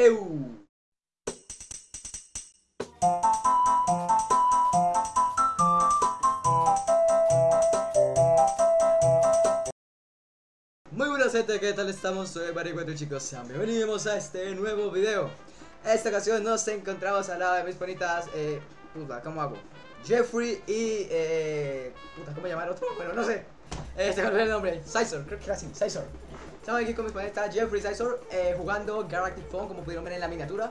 Muy buenas gente, ¿qué tal estamos? Soy Maricuento chicos, sean bienvenidos a este nuevo video Esta ocasión nos encontramos al lado de mis bonitas, eh, puta, ¿cómo hago? Jeffrey y, eh, puta, ¿cómo llamar otro? Bueno, no sé Este, ¿cuál es el nombre? Sizor, creo que era así, Sizor Estamos aquí con mis bonitas Jeffrey Sizor, eh, jugando Galactic Phone, como pudieron ver en la miniatura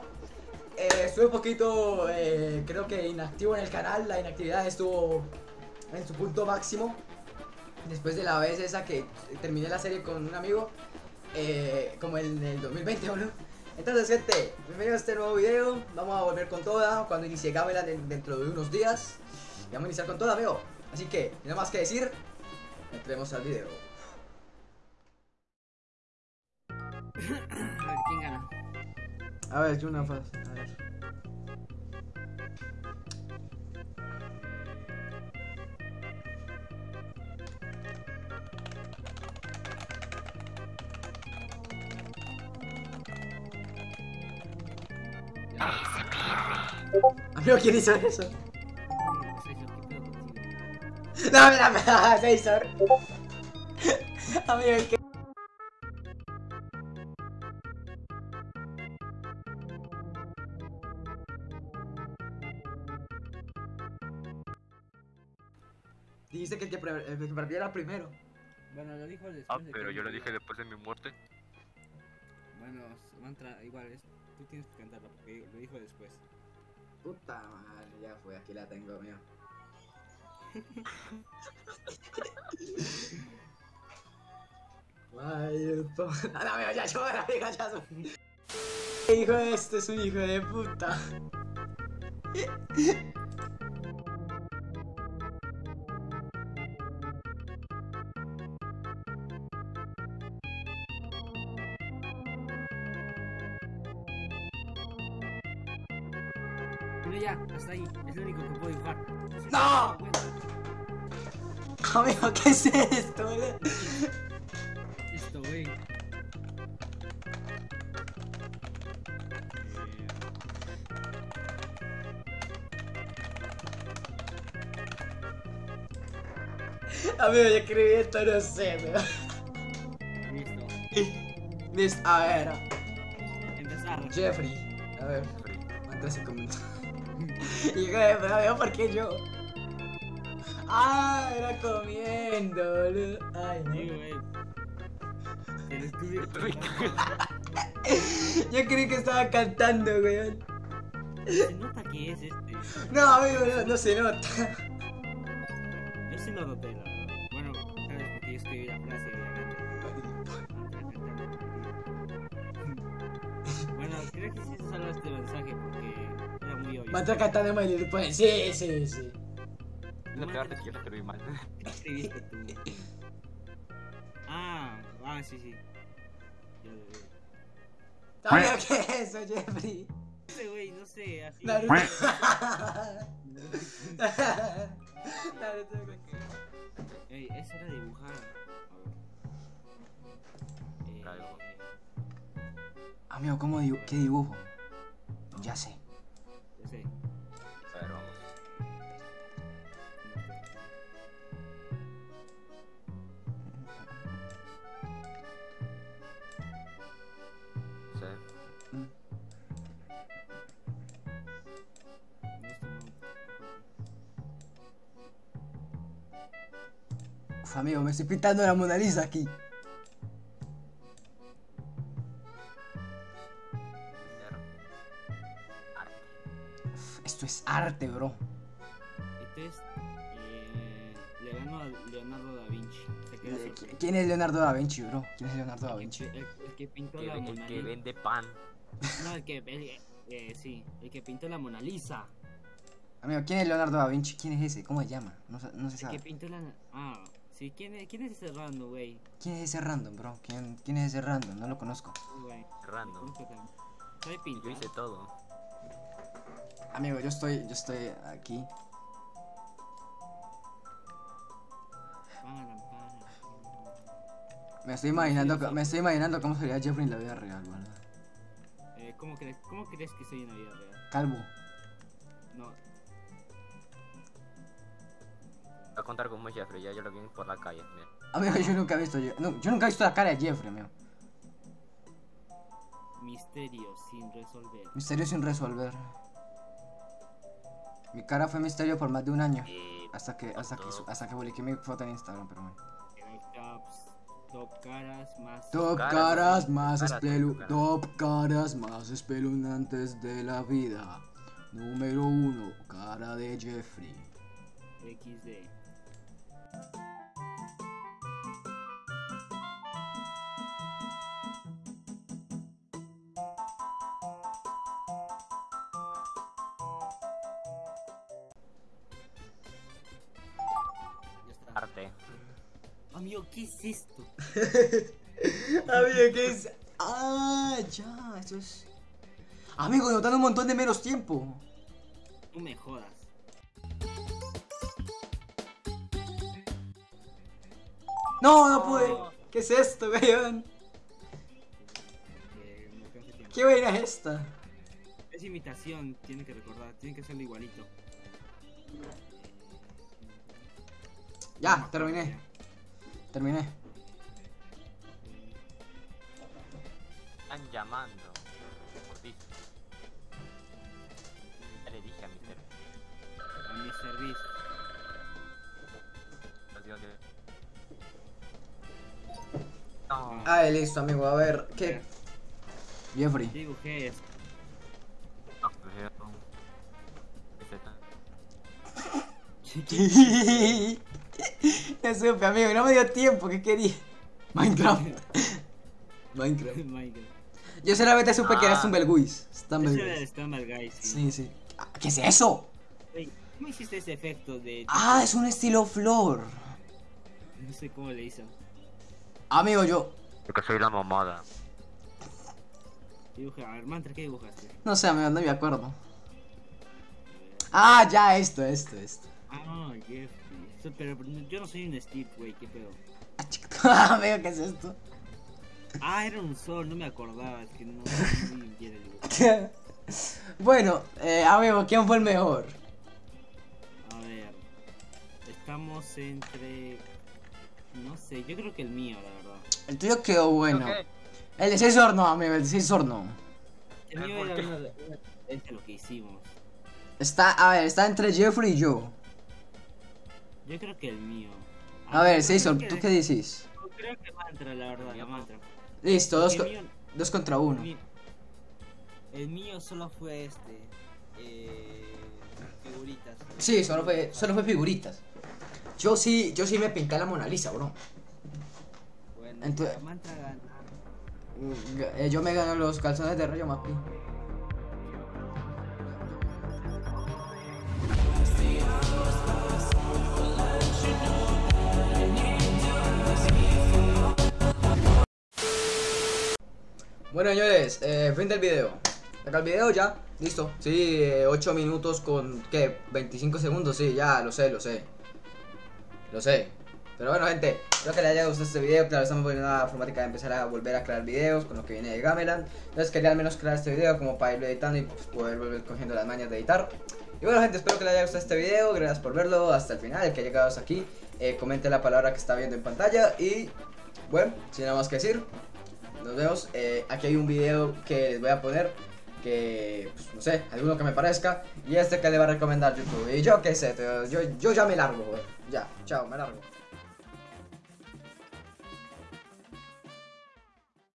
eh, Estuve un poquito, eh, creo que inactivo en el canal, la inactividad estuvo en su punto máximo después de la vez esa que terminé la serie con un amigo, eh, como en el 2020 ¿o no? Entonces gente, bienvenidos a este nuevo video, vamos a volver con toda cuando inicie Gameland de- dentro de unos días. Y vamos a iniciar con toda, amigo. Así que, nada más que decir, entremos al video. A ver, ¿quién gana? A ver, una faz, a ver. Amigo, ¿quién hizo eso? Yo, ¿qué pedo contigo? No, mira, mira, César. Amigo, ¿qué? Que el que, pre- el que perdiera primero. Bueno, lo dijo después Ah, de pero que- yo lo dije después de mi muerte. Bueno, mantra, igual, es, tú tienes que cantarla porque lo dijo después. Puta madre, ya fue, aquí la tengo, mío. To- Ah, no, amigo, ya soy- Hijo de este es un hijo de puta. Pero ya, hasta ahí, es lo único que puedo dibujar. ¡No! Amigo, ¿qué es esto? boludo? Esto, güey. Amigo, yo escribí esto, no sé, pero... Listo. Listo, a ver. Empezar. Jeffrey. A ver, ¿cuántos se comentó? Hijo de puta, amigo, ¿por qué yo? Ah, era comiendo, boludo. Ay, no. estudio. Yo creí que estaba cantando, weón. Se nota que es este. No, amigo, no, no se nota. Yo sí lo noté, la verdad. Bueno, sabes porque yo escribí la frase obviamente. Bueno, creo que sí se salva este mensaje porque era muy obvio. Mata cantando My Little Pony. Sí, sí, sí. No te hagas que yo lo escribí mal. ¿Qué escribiste tú? Ah, ah, sí, sí. Yo lo ¿qué es eso, Jeffrey? No sé, güey, no sé, así. Naruto. Naruto, Ey, eso era dibujar. A ver. Algo. Eh, Amigo, ¿cómo dibu ¿qué dibujo? Ya sé. Uf, amigo, me estoy pintando la Mona Lisa aquí. Uf, Esto es arte, bro. Este es. Eh, Leonardo da Vinci. ¿Quién es Leonardo da Vinci, bro? ¿Quién es Leonardo da El Vinci? que, el, el que pintó Que la Mona el que Lisa. vende pan. No, el que. El, eh, sí, el que pintó la Mona Lisa. Amigo, ¿quién es Leonardo da Vinci? ¿Quién es ese? ¿Cómo se llama? No, no se El que sabe. pintó la. Ah, sí, ¿quién es, quién es ese random, güey? ¿Quién es ese random, bro? ¿Quién, quién es ese random? No lo conozco. Güey. Random. También. Sabe Yo hice todo. Amigo, yo estoy, yo estoy aquí. Me estoy imaginando, me estoy imaginando cómo sería Jeffrey en la vida real, ¿verdad? Eh, ¿Cómo crees, ¿Cómo crees que soy en la vida real? Calvo. No, Contar como Jeffrey, ya yo lo vi por la calle. Mira. Amigo, yo nunca he visto. No, yo nunca he visto la cara de Jeffrey, amigo. misterio sin resolver. Misterio sin resolver. Mi cara fue misterio por más de un año. Y Hasta que, hasta que, hasta que publiqué mi foto en Instagram, pero bueno. Top caras más. Top. Top caras más espeluznantes de la vida. Número uno, cara de Jeffrey. XD. Amigo, ¿qué es esto? Amigo, ¿qué es? Ah, ya, eso es. Amigo, notando un montón de menos tiempo. No me jodas. No, no pude. ¿Qué es esto, weón? ¿Qué vaina es esta? Es imitación, tienen que recordar, tienen que hacerlo igualito. Ya, terminé. Terminé. Están llamando. Ya le dije a mi ser. A mi servicio. Los digo que- No. Ah, listo, amigo. A ver, ¿qué? Jeffrey. Dibujé esto. No, pero- ¿Qué Ya supe, amigo, no me dio tiempo, ¿qué quería? Minecraft. Minecraft. Minecraft. Yo solamente supe que era Ah. El Stumbleguys. Stumble Guy, sí. Sí, sí. Ah, ¿Qué es eso? ¿Cómo hiciste ese efecto de.? Ah, es un estilo flor. No sé cómo le hizo. Amigo, yo. Porque soy la mamada. Dibujé. A ver, Mantra, ¿qué dibujaste? No sé, amigo, no me acuerdo. Ah, ya, esto, esto, esto. Ah. Eso, Pero yo no soy un Steve, güey, qué pedo. Ah, chico. amigo, ¿qué es esto? Ah, era un sol, no me acordaba. Es que no vi bien el bueno, eh, amigo, ¿quién fue el mejor? A ver. Estamos entre. No sé, yo creo que el mío, la verdad. El tuyo quedó bueno. El de 6 horno, amigo, el de 6 horno. El Ah, mío ¿por era qué? uno de, uno de lo que hicimos. Está, a ver, está entre Jeffrey y yo. Yo creo que el mío. A ver, yo 6 creo horno, que- ¿tú qué dices? yo Creo que mantra, la verdad, la mantra. Listo, dos, El co- mío, dos contra el uno. mío- el mío solo fue este. Eh, figuritas. Sí, solo fue, solo fue figuritas. Yo sí, yo sí me pinté la Mona Lisa, bro. Bueno, Entonces- la mantra gana. Mm, eh, Yo me gano los calzones de Rayo Mapi. Bueno, señores, eh, fin del video. Acá el video ya, listo. Sí, 8 minutos con, ¿qué? 25 segundos, sí, ya, lo sé, lo sé. Lo sé. Pero bueno, gente, espero que les haya gustado este video. Claro, estamos poniendo una formática de empezar a volver a crear videos con lo que viene de Gameland. Entonces quería al menos crear este video como para irlo editando y pues, poder volver cogiendo las mañas de editar. Y bueno, gente, espero que les haya gustado este video. Gracias por verlo hasta el final. El que ha llegado aquí, eh, comente la palabra que está viendo en pantalla. Y bueno, sin nada más que decir, nos vemos. Eh, aquí hay un video que les voy a poner. Que, pues, no sé, alguno que me parezca. Y este que le va a recomendar YouTube. Y yo qué sé, yo, yo ya me largo, güey. Ya, chao, me largo.